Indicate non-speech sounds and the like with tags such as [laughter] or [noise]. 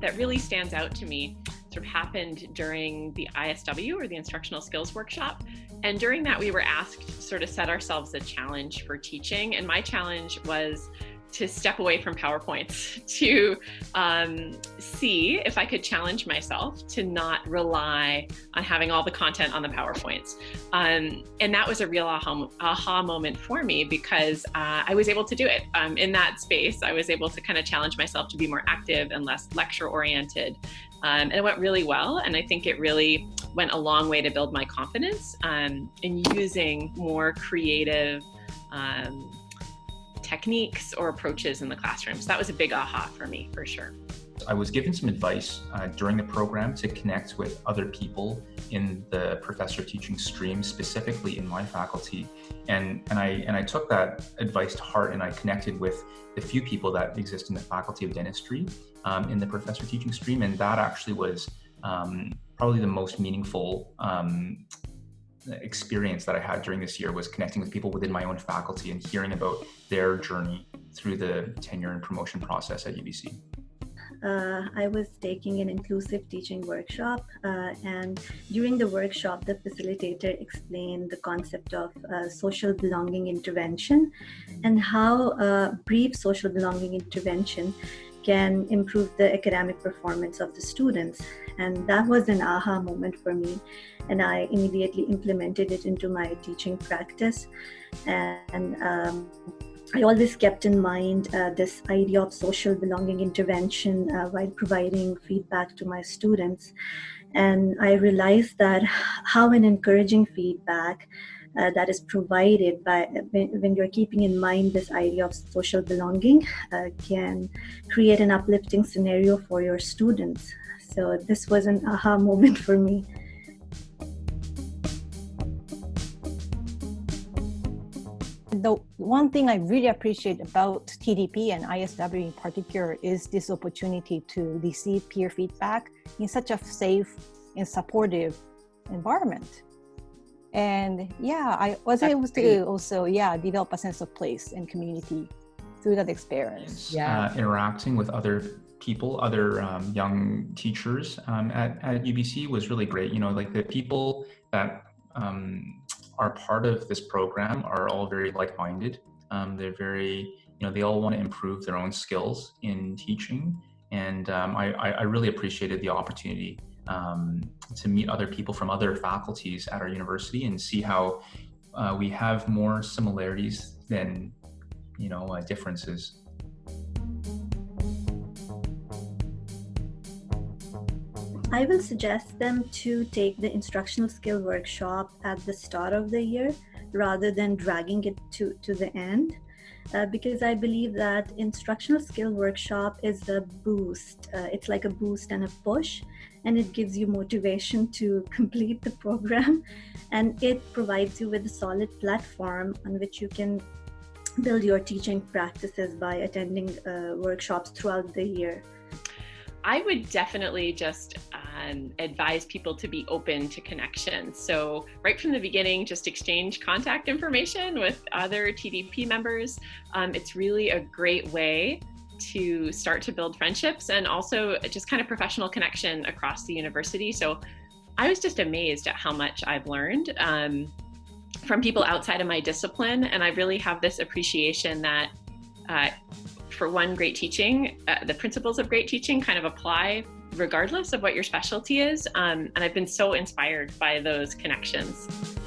that really stands out to me sort of happened during the ISW or the Instructional Skills Workshop. And during that, we were asked sort of set ourselves a challenge for teaching. And my challenge was to step away from PowerPoints, [laughs] to um, see if I could challenge myself to not rely on having all the content on the PowerPoints. Um, and that was a real aha, aha moment for me because uh, I was able to do it. Um, in that space, I was able to kind of challenge myself to be more active and less lecture oriented. Um, and it went really well. And I think it really went a long way to build my confidence um, in using more creative um, techniques or approaches in the classroom. So that was a big aha for me, for sure. I was given some advice uh, during the program to connect with other people in the professor teaching stream, specifically in my faculty. And, and, I, and I took that advice to heart and I connected with the few people that exist in the Faculty of Dentistry um, in the professor teaching stream. And that actually was um, probably the most meaningful um, experience that I had during this year was connecting with people within my own faculty and hearing about their journey through the tenure and promotion process at UBC. Uh, I was taking an inclusive teaching workshop, uh, and during the workshop, the facilitator explained the concept of uh, social belonging intervention and how uh, brief social belonging intervention can improve the academic performance of the students. And that was an aha moment for me. And I immediately implemented it into my teaching practice. And um, I always kept in mind uh, this idea of social belonging intervention uh, while providing feedback to my students. And I realized that how an encouraging feedback uh, that is provided by when, when, you're keeping in mind this idea of social belonging uh, can create an uplifting scenario for your students. So this was an aha [laughs] moment for me. the one thing I really appreciate about TDP and ISW in particular is this opportunity to receive peer feedback in such a safe and supportive environment and yeah i was That's able to great. also yeah develop a sense of place and community through that experience. Yeah. Uh, interacting with other people other um, young teachers um, at, at ubc was really great. You know like the people that um, are part of this program are all very like-minded. Um, they're very you know they all want to improve their own skills in teaching. And um, I, I really appreciated the opportunity um, to meet other people from other faculties at our university and see how uh, we have more similarities than you know uh, differences. I will suggest them to take the instructional skill workshop at the start of the year rather than dragging it to, to the end. Uh, because I believe that instructional skill workshop is a boost. Uh, it's like a boost and a push and it gives you motivation to [laughs] complete the program and it provides you with a solid platform on which you can build your teaching practices by attending uh, workshops throughout the year. I would definitely just um, advise people to be open to connection. So right from the beginning, just exchange contact information with other TDP members. Um, it's really a great way to start to build friendships and also just kind of professional connection across the university. So I was just amazed at how much I've learned um, from people outside of my discipline. And I really have this appreciation that uh, for one, great teaching, uh, the principles of great teaching kind of apply regardless of what your specialty is. Um, and I've been so inspired by those connections.